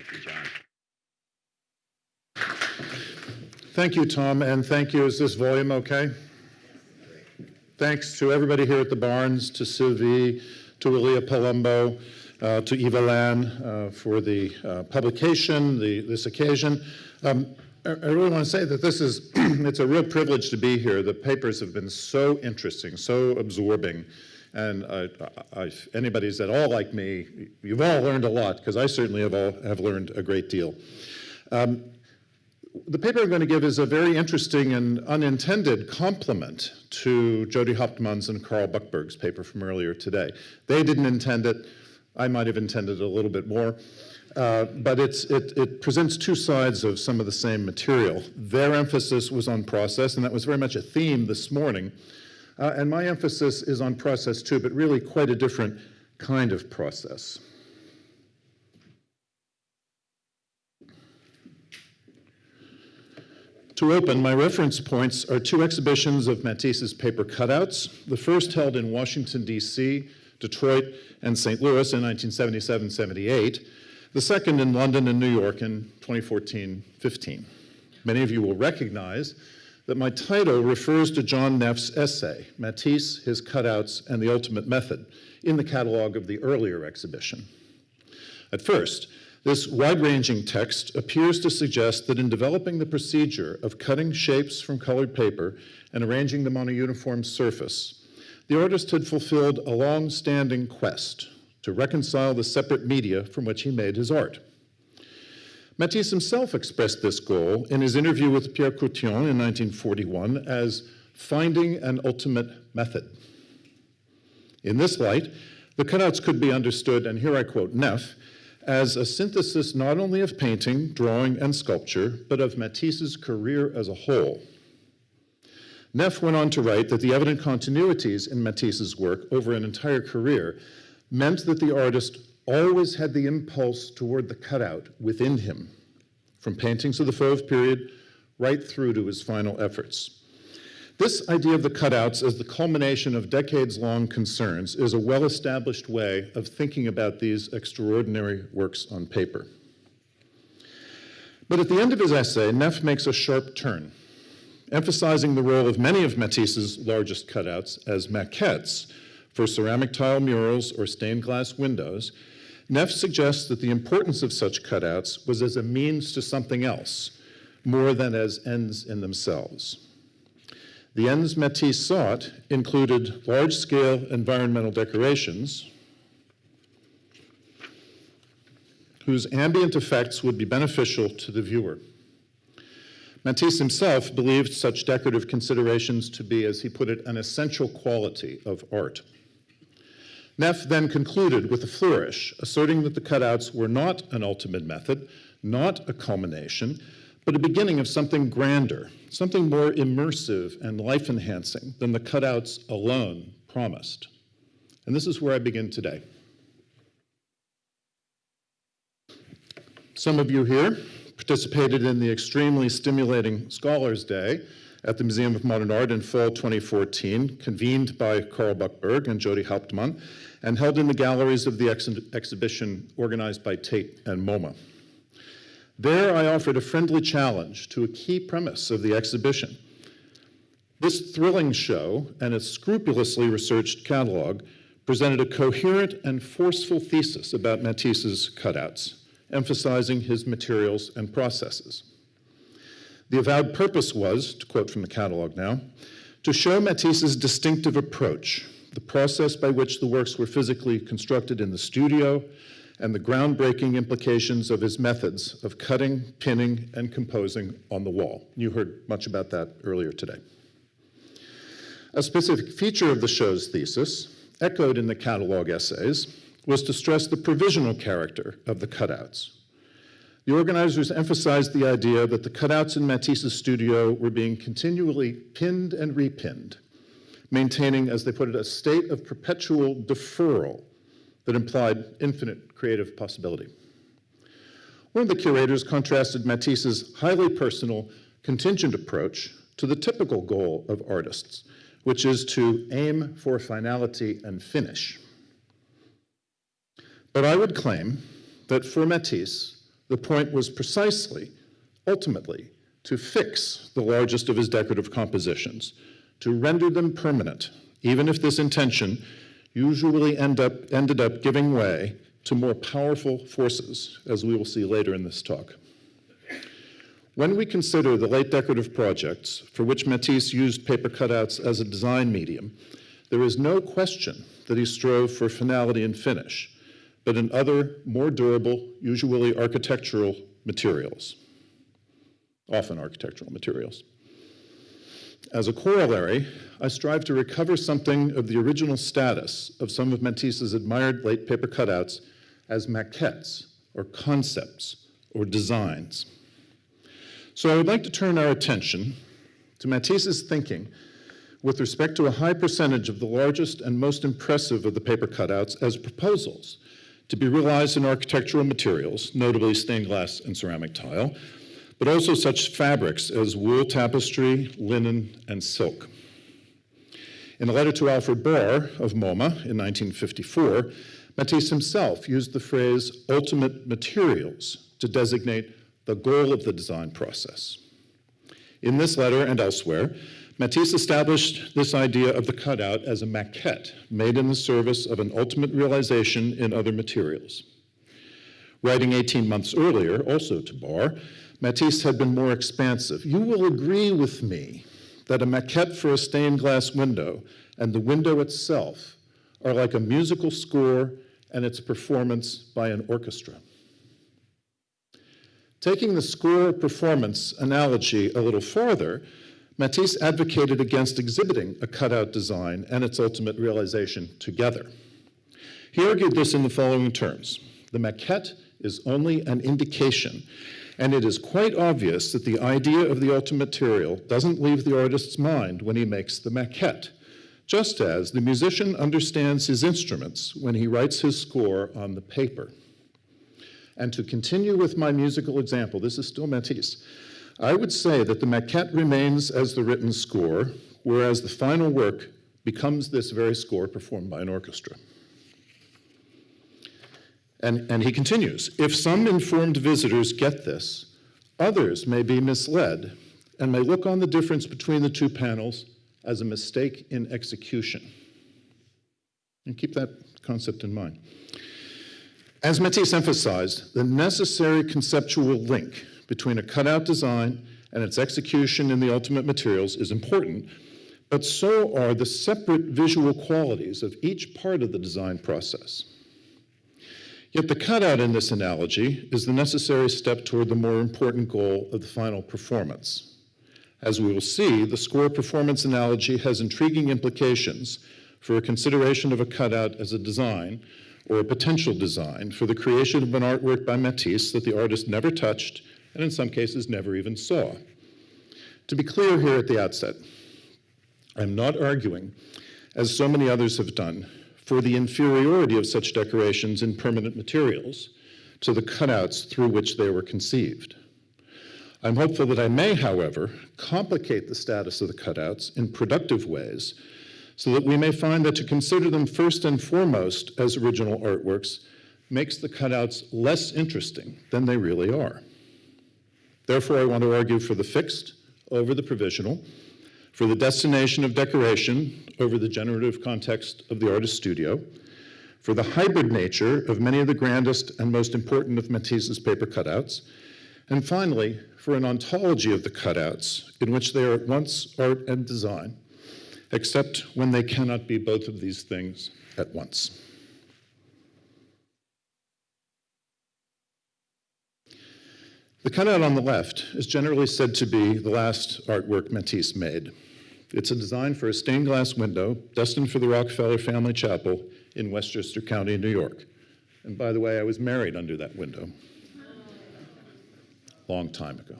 Thank you, John. Thank you, Tom, and thank you. Is this volume okay? Thanks to everybody here at the Barnes, to Sylvie, to Lilia Palumbo, uh, to Eva Lan uh, for the uh, publication, the, this occasion. Um, I, I really want to say that this is, it's a real privilege to be here. The papers have been so interesting, so absorbing. And I, I, anybody's at all like me, you've all learned a lot, because I certainly have, all, have learned a great deal. Um, the paper I'm going to give is a very interesting and unintended complement to Jodi Hauptman's and Karl Buchberg's paper from earlier today. They didn't intend it. I might have intended a little bit more. Uh, but it, it presents two sides of some of the same material. Their emphasis was on process, and that was very much a theme this morning. Uh, and my emphasis is on process too, but really quite a different kind of process. To open, my reference points are two exhibitions of Matisse's paper cutouts, the first held in Washington, D.C., Detroit, and St. Louis in 1977-78, the second in London and New York in 2014-15. Many of you will recognize that my title refers to John Neff's essay, Matisse, His Cutouts, and the Ultimate Method, in the catalog of the earlier exhibition. At first, this wide-ranging text appears to suggest that in developing the procedure of cutting shapes from colored paper and arranging them on a uniform surface, the artist had fulfilled a long-standing quest to reconcile the separate media from which he made his art. Matisse himself expressed this goal in his interview with Pierre Courthion in 1941 as finding an ultimate method. In this light, the cutouts could be understood, and here I quote Neff, as a synthesis not only of painting, drawing, and sculpture, but of Matisse's career as a whole. Neff went on to write that the evident continuities in Matisse's work over an entire career meant that the artist always had the impulse toward the cutout within him, from paintings of the Fauve period right through to his final efforts. This idea of the cutouts as the culmination of decades-long concerns is a well-established way of thinking about these extraordinary works on paper. But at the end of his essay, Neff makes a sharp turn, emphasizing the role of many of Matisse's largest cutouts as maquettes for ceramic tile murals or stained glass windows. Neff suggests that the importance of such cutouts was as a means to something else, more than as ends in themselves. The ends Matisse sought included large-scale environmental decorations whose ambient effects would be beneficial to the viewer. Matisse himself believed such decorative considerations to be, as he put it, an essential quality of art. Neff then concluded with a flourish, asserting that the cutouts were not an ultimate method, not a culmination, but a beginning of something grander, something more immersive and life-enhancing than the cutouts alone promised. And this is where I begin today. Some of you here participated in the extremely stimulating Scholars Day at the Museum of Modern Art in fall 2014, convened by Karl Buchberg and Jodi Hauptman, and held in the galleries of the ex exhibition organized by Tate and MoMA. There I offered a friendly challenge to a key premise of the exhibition. This thrilling show and its scrupulously researched catalog presented a coherent and forceful thesis about Matisse's cutouts, emphasizing his materials and processes. The avowed purpose was, to quote from the catalog now, to show Matisse's distinctive approach, the process by which the works were physically constructed in the studio, and the groundbreaking implications of his methods of cutting, pinning, and composing on the wall. You heard much about that earlier today. A specific feature of the show's thesis, echoed in the catalog essays, was to stress the provisional character of the cutouts. The organizers emphasized the idea that the cutouts in Matisse's studio were being continually pinned and repinned, maintaining, as they put it, a state of perpetual deferral that implied infinite creative possibility. One of the curators contrasted Matisse's highly personal, contingent approach to the typical goal of artists, which is to aim for finality and finish. But I would claim that for Matisse, The point was precisely, ultimately, to fix the largest of his decorative compositions, to render them permanent, even if this intention usually end up, ended up giving way to more powerful forces, as we will see later in this talk. When we consider the late decorative projects for which Matisse used paper cutouts as a design medium, there is no question that he strove for finality and finish, but in other, more durable, usually architectural materials, often architectural materials. As a corollary, I strive to recover something of the original status of some of Matisse's admired late paper cutouts as maquettes, or concepts, or designs. So I would like to turn our attention to Matisse's thinking with respect to a high percentage of the largest and most impressive of the paper cutouts as proposals to be realized in architectural materials, notably stained glass and ceramic tile, but also such fabrics as wool tapestry, linen, and silk. In a letter to Alfred Barr of MoMA in 1954, Matisse himself used the phrase ultimate materials to designate the goal of the design process. In this letter and elsewhere, Matisse established this idea of the cutout as a maquette made in the service of an ultimate realization in other materials. Writing 18 months earlier, also to Barr, Matisse had been more expansive. You will agree with me that a maquette for a stained glass window and the window itself are like a musical score and its performance by an orchestra. Taking the score performance analogy a little farther, Matisse advocated against exhibiting a cutout design and its ultimate realization together. He argued this in the following terms. The maquette is only an indication, and it is quite obvious that the idea of the ultimate material doesn't leave the artist's mind when he makes the maquette, just as the musician understands his instruments when he writes his score on the paper. And to continue with my musical example, this is still Matisse, I would say that the maquette remains as the written score, whereas the final work becomes this very score performed by an orchestra. And, and he continues, if some informed visitors get this, others may be misled and may look on the difference between the two panels as a mistake in execution. And keep that concept in mind. As Matisse emphasized, the necessary conceptual link between a cutout design and its execution in the ultimate materials is important, but so are the separate visual qualities of each part of the design process. Yet the cutout in this analogy is the necessary step toward the more important goal of the final performance. As we will see, the score performance analogy has intriguing implications for a consideration of a cutout as a design or a potential design for the creation of an artwork by Matisse that the artist never touched and in some cases never even saw. To be clear here at the outset, I'm not arguing, as so many others have done, for the inferiority of such decorations in permanent materials to the cutouts through which they were conceived. I'm hopeful that I may, however, complicate the status of the cutouts in productive ways so that we may find that to consider them first and foremost as original artworks makes the cutouts less interesting than they really are. Therefore, I want to argue for the fixed over the provisional, for the destination of decoration over the generative context of the artist's studio, for the hybrid nature of many of the grandest and most important of Matisse's paper cutouts, and finally, for an ontology of the cutouts in which they are at once art and design, except when they cannot be both of these things at once. The cutout on the left is generally said to be the last artwork Matisse made. It's a design for a stained glass window destined for the Rockefeller Family Chapel in Westchester County, New York. And by the way, I was married under that window. Long time ago.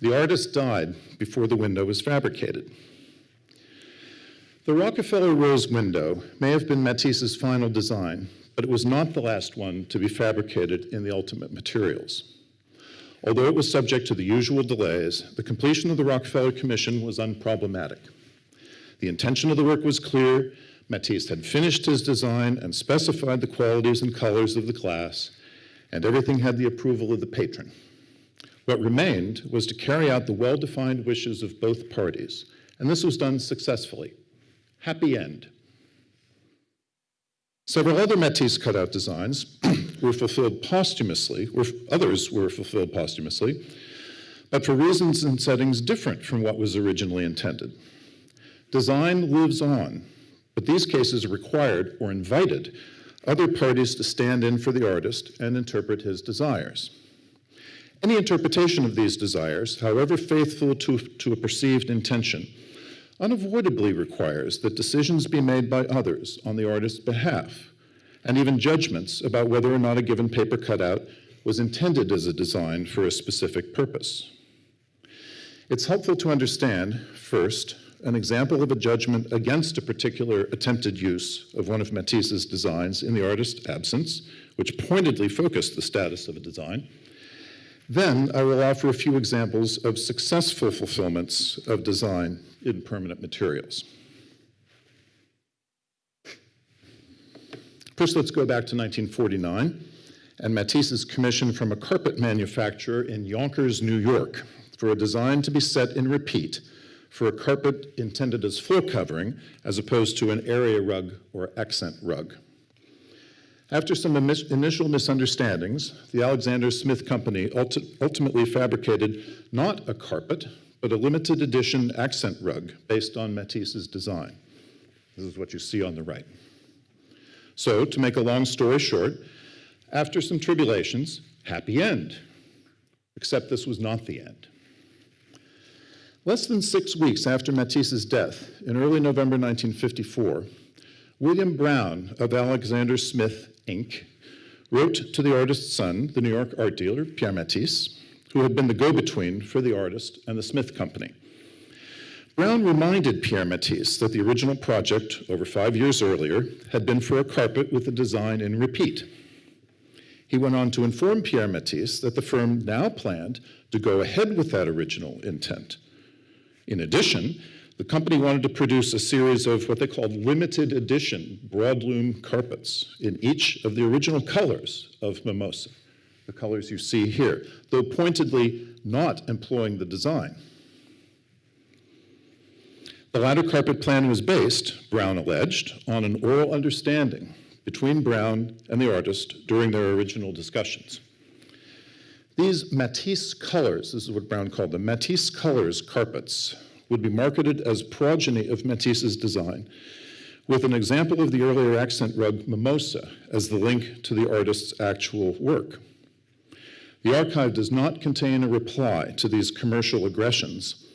The artist died before the window was fabricated. The Rockefeller Rose window may have been Matisse's final design, but it was not the last one to be fabricated in the ultimate materials. Although it was subject to the usual delays, the completion of the Rockefeller Commission was unproblematic. The intention of the work was clear. Matisse had finished his design and specified the qualities and colors of the glass, and everything had the approval of the patron. What remained was to carry out the well-defined wishes of both parties, and this was done successfully. Happy end. Several other Matisse cutout designs were fulfilled posthumously, or others were fulfilled posthumously, but for reasons and settings different from what was originally intended. Design lives on, but these cases required or invited other parties to stand in for the artist and interpret his desires. Any interpretation of these desires, however faithful to, to a perceived intention, unavoidably requires that decisions be made by others on the artist's behalf, and even judgments about whether or not a given paper cutout was intended as a design for a specific purpose. It's helpful to understand, first, an example of a judgment against a particular attempted use of one of Matisse's designs in the artist's absence, which pointedly focused the status of a design. Then I will offer a few examples of successful fulfillments of design in permanent materials. First, let's go back to 1949 and Matisse's commission from a carpet manufacturer in Yonkers, New York, for a design to be set in repeat for a carpet intended as floor covering as opposed to an area rug or accent rug. After some initial misunderstandings, the Alexander Smith Company ulti ultimately fabricated not a carpet, but a limited edition accent rug based on Matisse's design. This is what you see on the right. So, to make a long story short, after some tribulations, happy end. Except this was not the end. Less than six weeks after Matisse's death, in early November 1954, William Brown of Alexander Smith, Inc., wrote to the artist's son, the New York art dealer, Pierre Matisse, who had been the go-between for the artist and the Smith Company. Brown reminded Pierre Matisse that the original project, over five years earlier, had been for a carpet with a design in repeat. He went on to inform Pierre Matisse that the firm now planned to go ahead with that original intent, in addition, the company wanted to produce a series of what they called limited edition broadloom carpets in each of the original colors of Mimosa, the colors you see here, though pointedly not employing the design. The latter carpet plan was based, Brown alleged, on an oral understanding between Brown and the artist during their original discussions. These Matisse colors, this is what Brown called them, Matisse colors carpets would be marketed as progeny of Matisse's design, with an example of the earlier accent rug Mimosa as the link to the artist's actual work. The archive does not contain a reply to these commercial aggressions,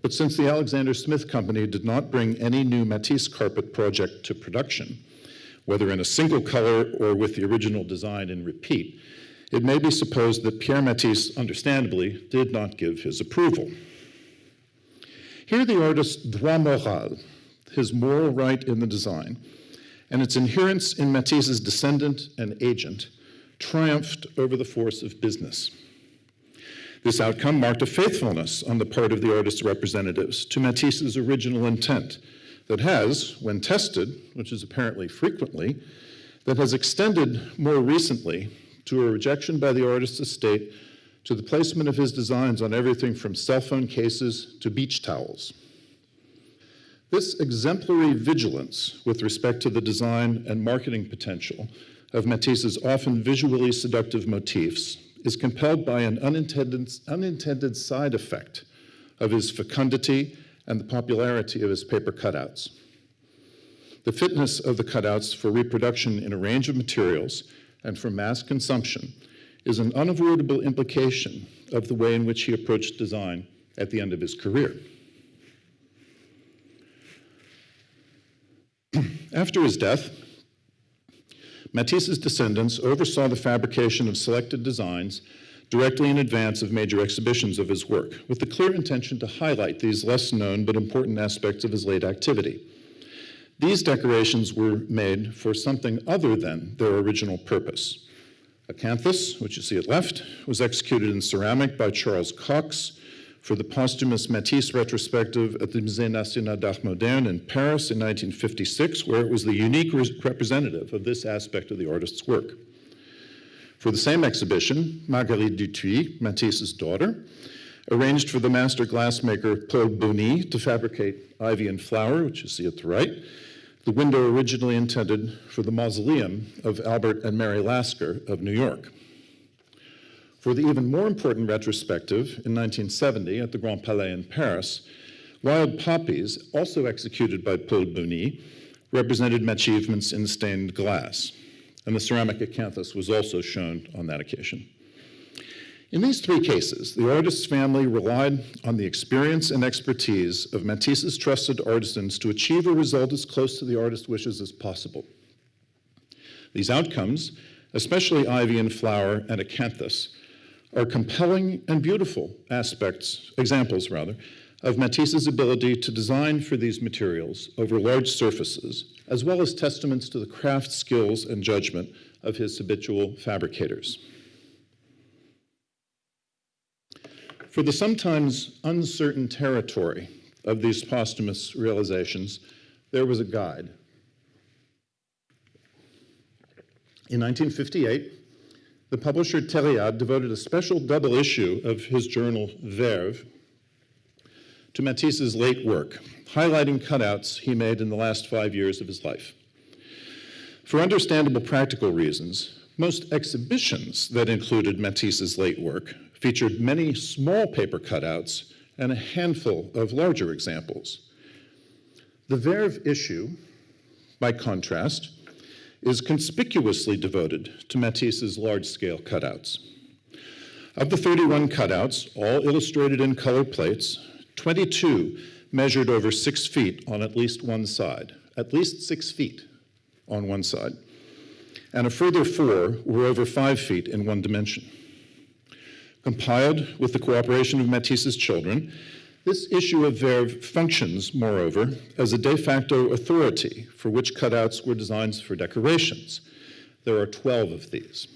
but since the Alexander Smith Company did not bring any new Matisse carpet project to production, whether in a single color or with the original design in repeat, it may be supposed that Pierre Matisse, understandably, did not give his approval. Here the artist's droit moral, his moral right in the design, and its inherence in Matisse's descendant and agent, triumphed over the force of business. This outcome marked a faithfulness on the part of the artist's representatives to Matisse's original intent that has, when tested, which is apparently frequently, that has extended more recently to a rejection by the artist's estate to the placement of his designs on everything from cell phone cases to beach towels. This exemplary vigilance with respect to the design and marketing potential of Matisse's often visually seductive motifs is compelled by an unintended, unintended side effect of his fecundity and the popularity of his paper cutouts. The fitness of the cutouts for reproduction in a range of materials and for mass consumption is an unavoidable implication of the way in which he approached design at the end of his career. After his death, Matisse's descendants oversaw the fabrication of selected designs directly in advance of major exhibitions of his work, with the clear intention to highlight these less known but important aspects of his late activity. These decorations were made for something other than their original purpose. Acanthus, which you see at left, was executed in ceramic by Charles Cox for the posthumous Matisse retrospective at the Musée National d'Art Moderne in Paris in 1956, where it was the unique representative of this aspect of the artist's work. For the same exhibition, Marguerite Duthuit, Matisse's daughter, arranged for the master glassmaker Paul Bony to fabricate ivy and flower, which you see at the right, the window originally intended for the mausoleum of Albert and Mary Lasker of New York. For the even more important retrospective in 1970 at the Grand Palais in Paris, Wild Poppies, also executed by Paul Bony, represented achievements in stained glass, and the ceramic acanthus was also shown on that occasion. In these three cases, the artist's family relied on the experience and expertise of Matisse's trusted artisans to achieve a result as close to the artist's wishes as possible. These outcomes, especially ivy and flower and acanthus, are compelling and beautiful aspects, examples rather, of Matisse's ability to design for these materials over large surfaces, as well as testaments to the craft skills and judgment of his habitual fabricators. For the sometimes uncertain territory of these posthumous realizations, there was a guide. In 1958, the publisher Tériade devoted a special double issue of his journal Verve to Matisse's late work, highlighting cutouts he made in the last five years of his life. For understandable practical reasons, most exhibitions that included Matisse's late work featured many small paper cutouts and a handful of larger examples. The Verve issue, by contrast, is conspicuously devoted to Matisse's large-scale cutouts. Of the 31 cutouts, all illustrated in color plates, 22 measured over six feet on at least one side, at least six feet on one side, and a further four were over five feet in one dimension. Compiled with the cooperation of Matisse's children, this issue of Verve functions, moreover, as a de facto authority for which cutouts were designs for decorations. There are 12 of these.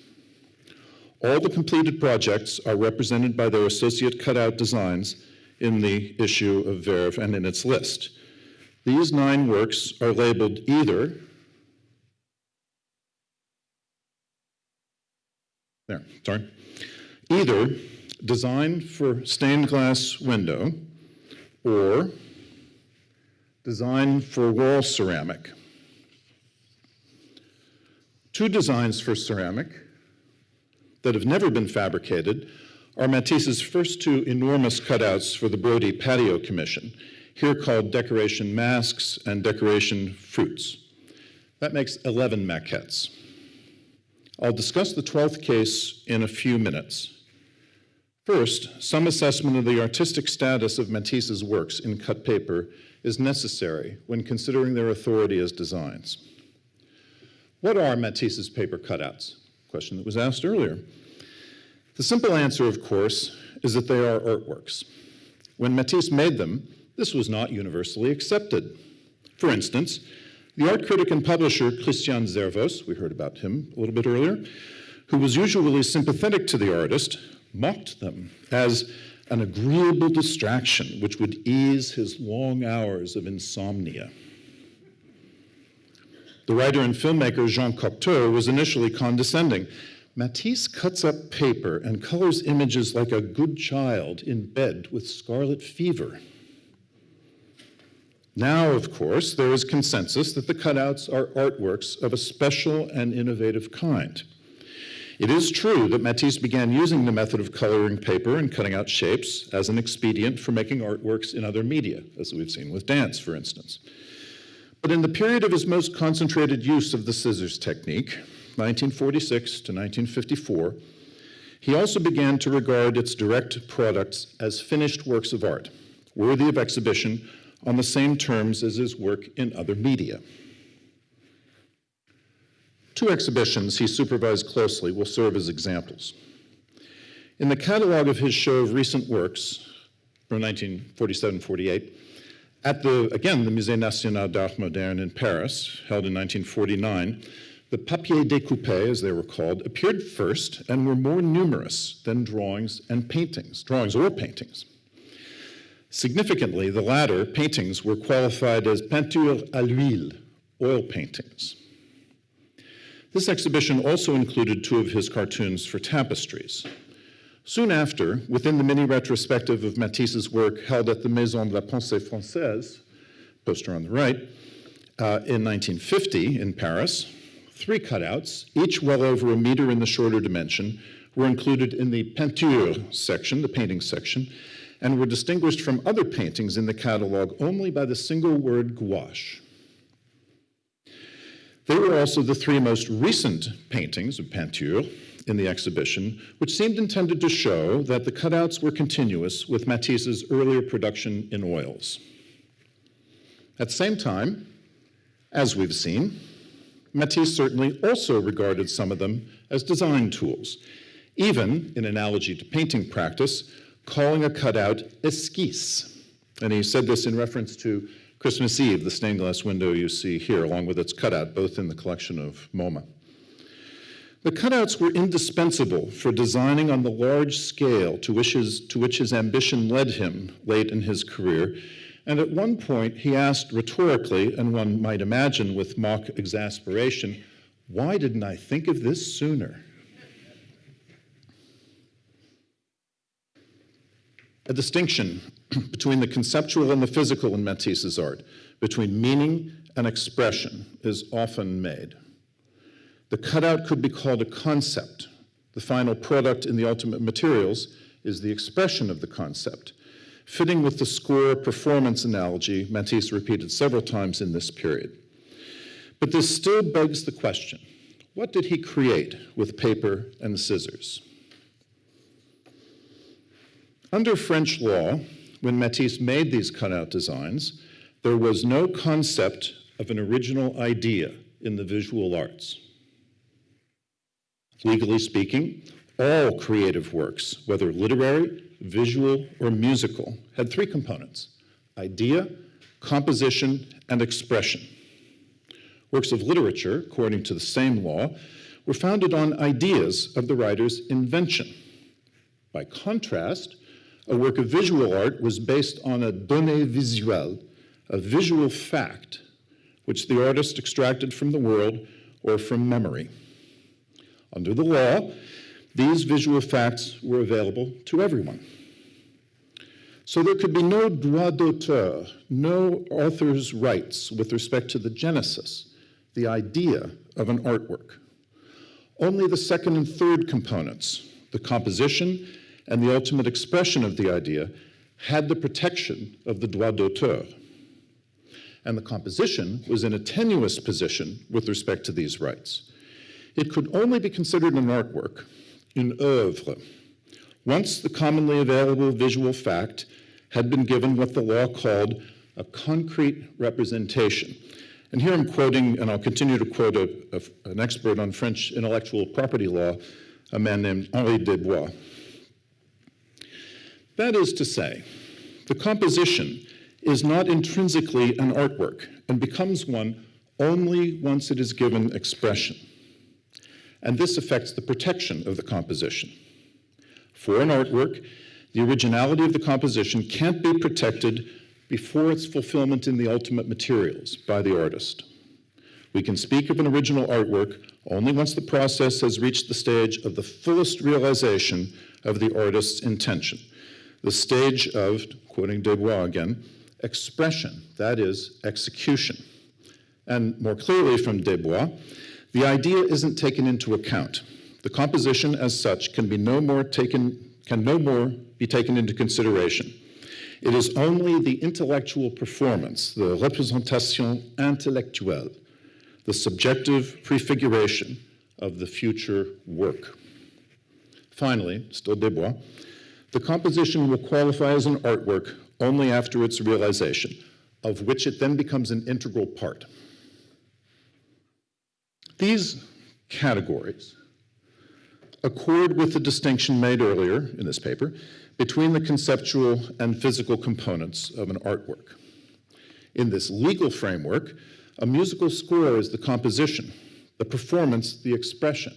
All the completed projects are represented by their associate cutout designs in the issue of Verve and in its list. These nine works are labeled either there, sorry, either designed for stained glass window or design for wall ceramic. Two designs for ceramic that have never been fabricated are Matisse's first two enormous cutouts for the Brody Patio Commission, here called decoration masks and decoration fruits. That makes 11 maquettes. I'll discuss the 12th case in a few minutes. First, some assessment of the artistic status of Matisse's works in cut paper is necessary when considering their authority as designs. What are Matisse's paper cutouts? Question that was asked earlier. The simple answer, of course, is that they are artworks. When Matisse made them, this was not universally accepted. For instance, the art critic and publisher Christian Zervos, we heard about him a little bit earlier, who was usually sympathetic to the artist, mocked them as an agreeable distraction which would ease his long hours of insomnia. The writer and filmmaker Jean Cocteau was initially condescending. Matisse cuts up paper and colors images like a good child in bed with scarlet fever. Now, of course, there is consensus that the cutouts are artworks of a special and innovative kind. It is true that Matisse began using the method of coloring paper and cutting out shapes as an expedient for making artworks in other media, as we've seen with dance, for instance. But in the period of his most concentrated use of the scissors technique, 1946 to 1954, he also began to regard its direct products as finished works of art, worthy of exhibition on the same terms as his work in other media. Two exhibitions he supervised closely will serve as examples. In the catalog of his show of recent works from 1947-48, at the, again, the Musée National d'Art Moderne in Paris, held in 1949, the papier découpé, as they were called, appeared first and were more numerous than drawings and paintings, drawings or paintings. Significantly, the latter, paintings, were qualified as peinture à l'huile, oil paintings. This exhibition also included two of his cartoons for tapestries. Soon after, within the mini retrospective of Matisse's work held at the Maison de la Pensée Française, poster on the right, uh, in 1950 in Paris, three cutouts, each well over a meter in the shorter dimension, were included in the peinture section, the painting section, and were distinguished from other paintings in the catalog only by the single word gouache. They were also the three most recent paintings of peinture in the exhibition, which seemed intended to show that the cutouts were continuous with Matisse's earlier production in oils. At the same time, as we've seen, Matisse certainly also regarded some of them as design tools, even, in analogy to painting practice, calling a cutout esquisse. And he said this in reference to Christmas Eve, the stained glass window you see here, along with its cutout, both in the collection of MoMA. The cutouts were indispensable for designing on the large scale to which, his, to which his ambition led him late in his career. And at one point, he asked rhetorically, and one might imagine with mock exasperation, why didn't I think of this sooner? A distinction between the conceptual and the physical in Matisse's art, between meaning and expression, is often made. The cutout could be called a concept. The final product in the ultimate materials is the expression of the concept, fitting with the score performance analogy Matisse repeated several times in this period. But this still begs the question, what did he create with paper and scissors? Under French law, when Matisse made these cutout designs, there was no concept of an original idea in the visual arts. Legally speaking, all creative works, whether literary, visual, or musical, had three components idea, composition, and expression. Works of literature, according to the same law, were founded on ideas of the writer's invention. By contrast, a work of visual art was based on a donnée visuelle, a visual fact, which the artist extracted from the world or from memory. Under the law, these visual facts were available to everyone. So there could be no droit d'auteur, no author's rights with respect to the genesis, the idea of an artwork. Only the second and third components, the composition and the ultimate expression of the idea had the protection of the droit d'auteur. And the composition was in a tenuous position with respect to these rights. It could only be considered an artwork, une œuvre, once the commonly available visual fact had been given what the law called a concrete representation. And here I'm quoting, and I'll continue to quote a, a, an expert on French intellectual property law, a man named Henri Desbois. That is to say, the composition is not intrinsically an artwork and becomes one only once it is given expression. And this affects the protection of the composition. For an artwork, the originality of the composition can't be protected before its fulfillment in the ultimate materials by the artist. We can speak of an original artwork only once the process has reached the stage of the fullest realization of the artist's intention the stage of, quoting Desbois again, expression, that is, execution. And more clearly from Desbois, the idea isn't taken into account. The composition as such can be no more taken, can no more be taken into consideration. It is only the intellectual performance, the représentation intellectuelle, the subjective prefiguration of the future work. Finally, still Desbois, the composition will qualify as an artwork only after its realization, of which it then becomes an integral part. These categories accord with the distinction made earlier in this paper between the conceptual and physical components of an artwork. In this legal framework, a musical score is the composition, the performance, the expression,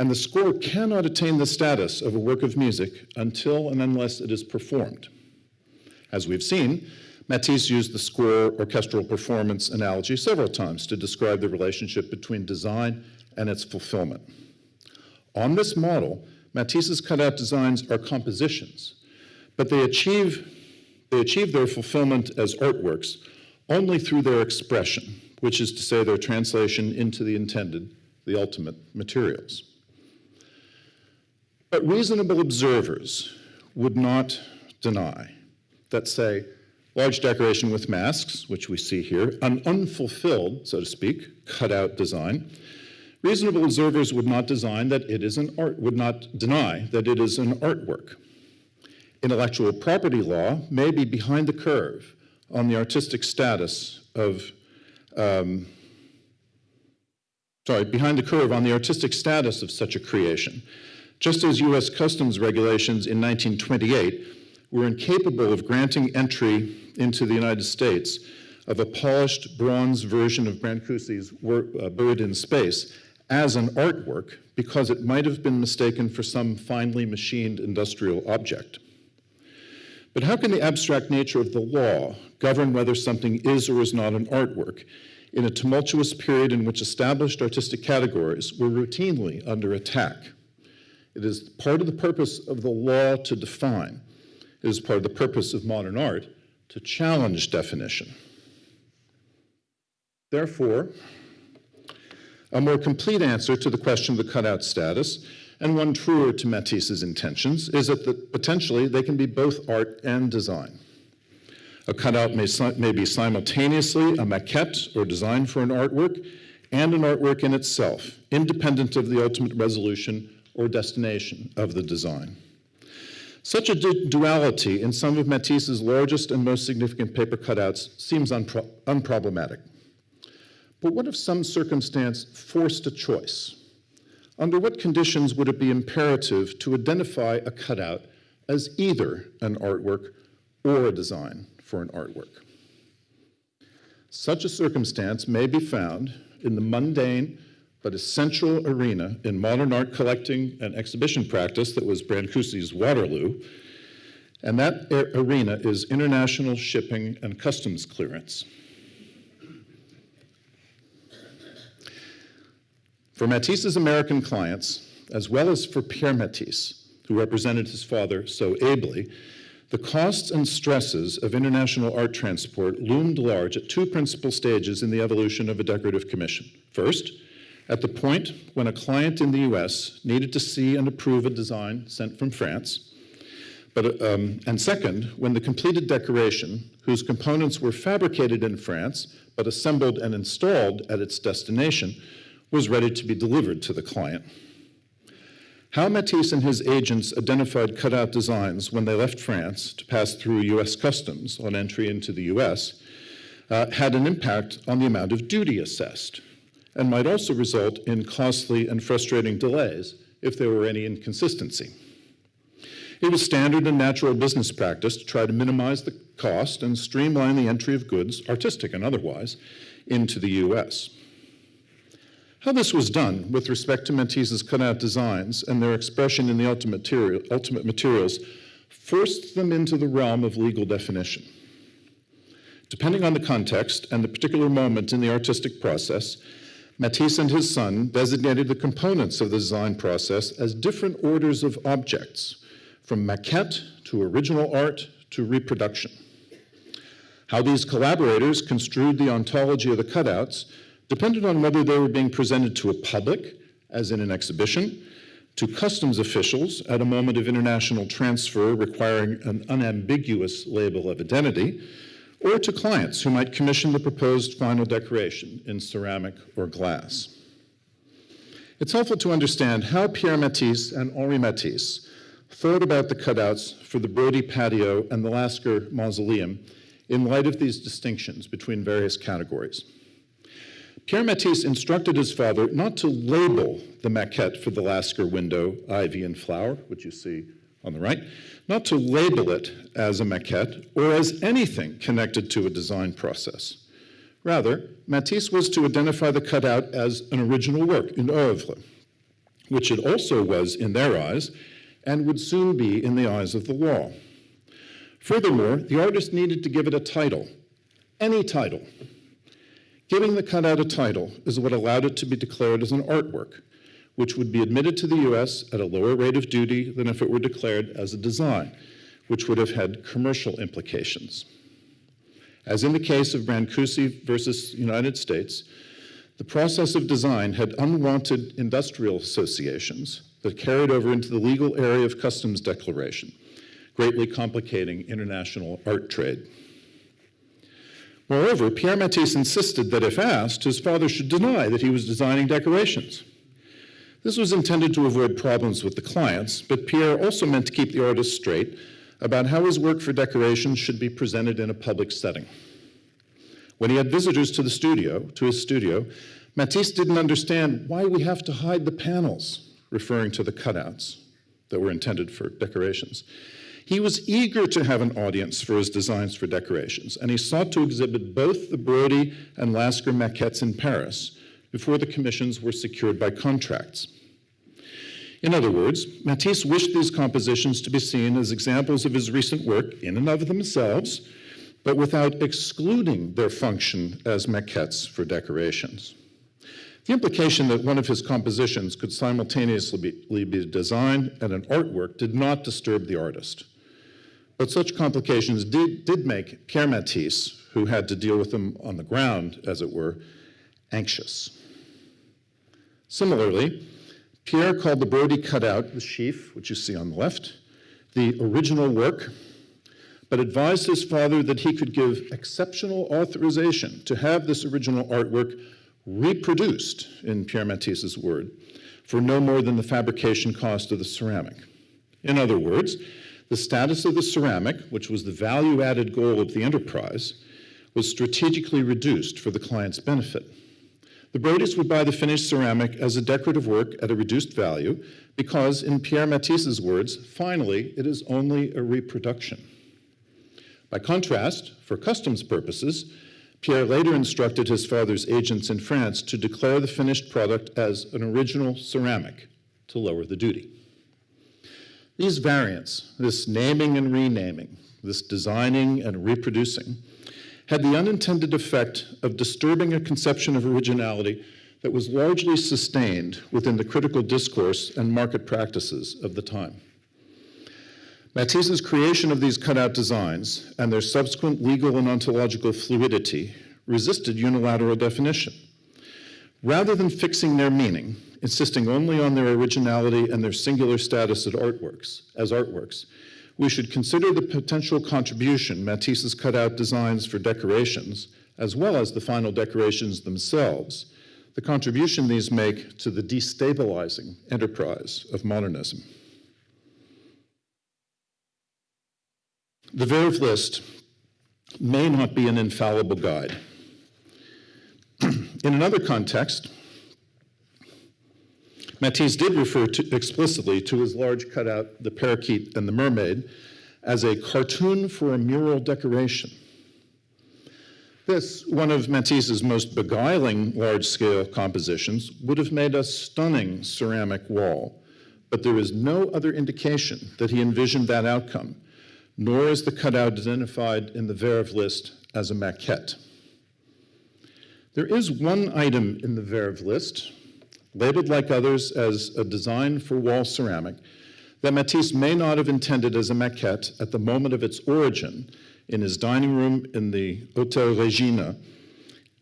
and the score cannot attain the status of a work of music until and unless it is performed. As we've seen, Matisse used the score orchestral performance analogy several times to describe the relationship between design and its fulfillment. On this model, Matisse's cutout designs are compositions, but they achieve, they achieve their fulfillment as artworks only through their expression, which is to say their translation into the intended, the ultimate materials. But reasonable observers would not deny that, say, large decoration with masks, which we see here, an unfulfilled, so to speak, cutout design, reasonable observers would not design that it is an art, would not deny that it is an artwork. Intellectual property law may be behind the curve on the artistic status of, um, sorry, behind the curve on the artistic status of such a creation, just as US customs regulations in 1928 were incapable of granting entry into the United States of a polished bronze version of Brancusi's uh, Bird in Space as an artwork because it might have been mistaken for some finely machined industrial object. But how can the abstract nature of the law govern whether something is or is not an artwork in a tumultuous period in which established artistic categories were routinely under attack? It is part of the purpose of the law to define. It is part of the purpose of modern art to challenge definition. Therefore, a more complete answer to the question of the cutout status, and one truer to Matisse's intentions, is that potentially they can be both art and design. A cutout may, may be simultaneously a maquette or design for an artwork and an artwork in itself, independent of the ultimate resolution or destination of the design. Such a duality in some of Matisse's largest and most significant paper cutouts seems unpro unproblematic. But what if some circumstance forced a choice? Under what conditions would it be imperative to identify a cutout as either an artwork or a design for an artwork? Such a circumstance may be found in the mundane but essential arena in modern art collecting and exhibition practice that was Brancusi's Waterloo, and that arena is international shipping and customs clearance. For Matisse's American clients, as well as for Pierre Matisse, who represented his father so ably, the costs and stresses of international art transport loomed large at two principal stages in the evolution of a decorative commission. First, at the point when a client in the US needed to see and approve a design sent from France, but, um, and second, when the completed decoration, whose components were fabricated in France but assembled and installed at its destination, was ready to be delivered to the client. How Matisse and his agents identified cutout designs when they left France to pass through US customs on entry into the US uh, had an impact on the amount of duty assessed and might also result in costly and frustrating delays if there were any inconsistency. It was standard and natural business practice to try to minimize the cost and streamline the entry of goods, artistic and otherwise, into the US. How this was done with respect to Matisse's cutout designs and their expression in the ultimate, material, ultimate materials forced them into the realm of legal definition. Depending on the context and the particular moment in the artistic process, Matisse and his son designated the components of the design process as different orders of objects, from maquette to original art to reproduction. How these collaborators construed the ontology of the cutouts depended on whether they were being presented to a public, as in an exhibition, to customs officials at a moment of international transfer requiring an unambiguous label of identity, or to clients who might commission the proposed final decoration in ceramic or glass. It's helpful to understand how Pierre Matisse and Henri Matisse thought about the cutouts for the Brody patio and the Lasker mausoleum in light of these distinctions between various categories. Pierre Matisse instructed his father not to label the maquette for the Lasker window, ivy and flower, which you see on the right, not to label it as a maquette or as anything connected to a design process. Rather, Matisse was to identify the cutout as an original work, une œuvre, which it also was in their eyes and would soon be in the eyes of the law. Furthermore, the artist needed to give it a title, any title. Giving the cutout a title is what allowed it to be declared as an artwork, which would be admitted to the US at a lower rate of duty than if it were declared as a design, which would have had commercial implications. As in the case of Brancusi versus United States, the process of design had unwanted industrial associations that carried over into the legal area of customs declaration, greatly complicating international art trade. Moreover, Pierre Matisse insisted that if asked, his father should deny that he was designing decorations. This was intended to avoid problems with the clients, but Pierre also meant to keep the artist straight about how his work for decoration should be presented in a public setting. When he had visitors to the studio, to his studio, Matisse didn't understand why we have to hide the panels, referring to the cutouts that were intended for decorations. He was eager to have an audience for his designs for decorations, and he sought to exhibit both the Brody and Lasker maquettes in Paris before the commissions were secured by contracts. In other words, Matisse wished these compositions to be seen as examples of his recent work in and of themselves, but without excluding their function as maquettes for decorations. The implication that one of his compositions could simultaneously be, be design and an artwork did not disturb the artist. But such complications did, did make Pierre Matisse, who had to deal with them on the ground, as it were, anxious. Similarly, Pierre called the Brody cutout, the sheaf, which you see on the left, the original work, but advised his father that he could give exceptional authorization to have this original artwork reproduced, in Pierre Matisse's word, for no more than the fabrication cost of the ceramic. In other words, the status of the ceramic, which was the value added goal of the enterprise, was strategically reduced for the client's benefit. The Brodys would buy the finished ceramic as a decorative work at a reduced value because, in Pierre Matisse's words, finally, it is only a reproduction. By contrast, for customs purposes, Pierre later instructed his father's agents in France to declare the finished product as an original ceramic to lower the duty. These variants, this naming and renaming, this designing and reproducing, had the unintended effect of disturbing a conception of originality that was largely sustained within the critical discourse and market practices of the time. Matisse's creation of these cutout designs and their subsequent legal and ontological fluidity resisted unilateral definition. Rather than fixing their meaning, insisting only on their originality and their singular status as artworks, as artworks, we should consider the potential contribution Matisse's cutout designs for decorations, as well as the final decorations themselves, the contribution these make to the destabilizing enterprise of modernism. The Verve list may not be an infallible guide. In another context, Matisse did refer to, explicitly to his large cutout, The Parakeet and the Mermaid, as a cartoon for a mural decoration. This, one of Matisse's most beguiling large-scale compositions, would have made a stunning ceramic wall, but there is no other indication that he envisioned that outcome, nor is the cutout identified in the Verve list as a maquette. There is one item in the Verve list labeled like others as a design for wall ceramic, that Matisse may not have intended as a maquette at the moment of its origin in his dining room in the Hotel Regina.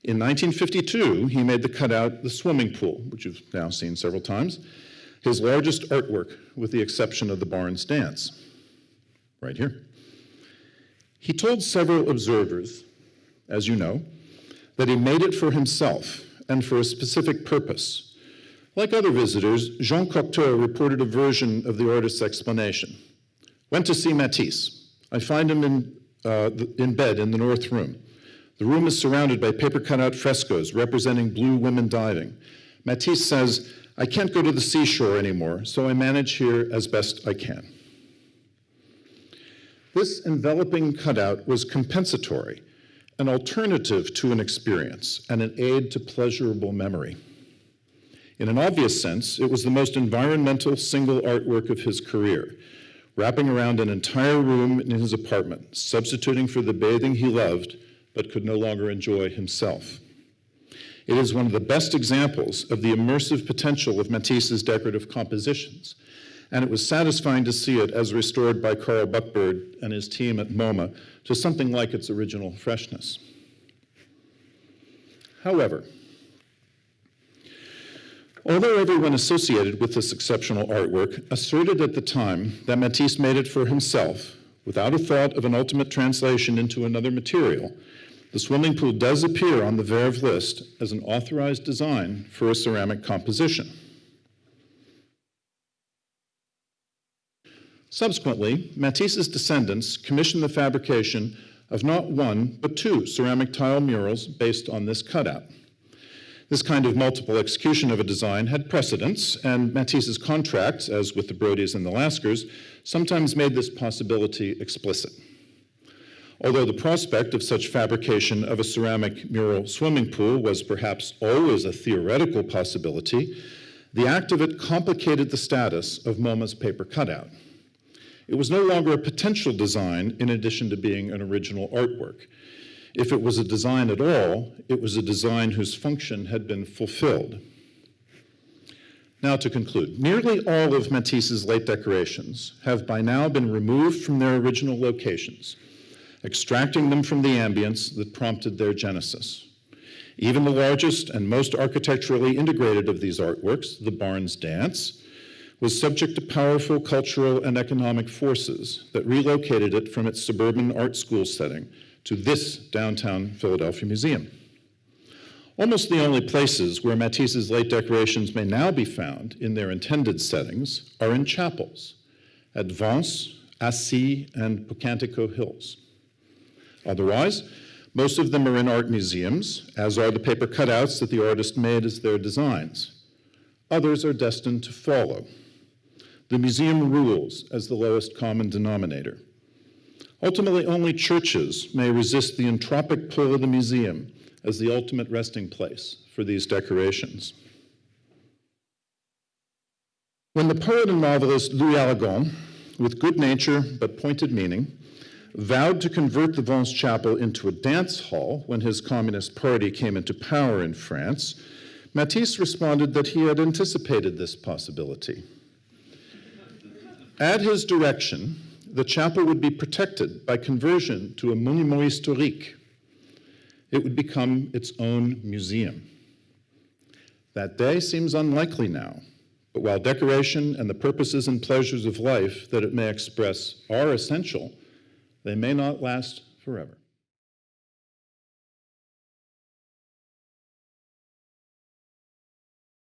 In 1952, he made the cutout The Swimming Pool, which you've now seen several times, his largest artwork with the exception of the Barnes Dance, right here. He told several observers, as you know, that he made it for himself and for a specific purpose, like other visitors, Jean Cocteau reported a version of the artist's explanation. Went to see Matisse. I find him in, uh, in bed in the north room. The room is surrounded by paper cutout frescoes representing blue women diving. Matisse says, I can't go to the seashore anymore, so I manage here as best I can. This enveloping cutout was compensatory, an alternative to an experience, and an aid to pleasurable memory. In an obvious sense, it was the most environmental single artwork of his career, wrapping around an entire room in his apartment, substituting for the bathing he loved but could no longer enjoy himself. It is one of the best examples of the immersive potential of Matisse's decorative compositions, and it was satisfying to see it as restored by Karl Buchberg and his team at MoMA to something like its original freshness. However, although everyone associated with this exceptional artwork asserted at the time that Matisse made it for himself, without a thought of an ultimate translation into another material, the swimming pool does appear on the Verve list as an authorized design for a ceramic composition. Subsequently, Matisse's descendants commissioned the fabrication of not one, but two ceramic tile murals based on this cutout. This kind of multiple execution of a design had precedence, and Matisse's contracts, as with the Brodys and the Laskers, sometimes made this possibility explicit. Although the prospect of such fabrication of a ceramic mural swimming pool was perhaps always a theoretical possibility, the act of it complicated the status of MoMA's paper cutout. It was no longer a potential design in addition to being an original artwork. If it was a design at all, it was a design whose function had been fulfilled. Now to conclude, nearly all of Matisse's late decorations have by now been removed from their original locations, extracting them from the ambience that prompted their genesis. Even the largest and most architecturally integrated of these artworks, the Barnes Dance, was subject to powerful cultural and economic forces that relocated it from its suburban art school setting to this downtown Philadelphia museum. Almost the only places where Matisse's late decorations may now be found in their intended settings are in chapels at Vence, Assy, and Pocantico Hills. Otherwise, most of them are in art museums, as are the paper cutouts that the artist made as their designs. Others are destined to follow. The museum rules as the lowest common denominator. Ultimately, only churches may resist the entropic pull of the museum as the ultimate resting place for these decorations. When the poet and novelist Louis Aragon, with good nature but pointed meaning, vowed to convert the Vence Chapel into a dance hall when his Communist Party came into power in France, Matisse responded that he had anticipated this possibility. At his direction, the chapel would be protected by conversion to a monument historique. It would become its own museum. That day seems unlikely now, but while decoration and the purposes and pleasures of life that it may express are essential, they may not last forever.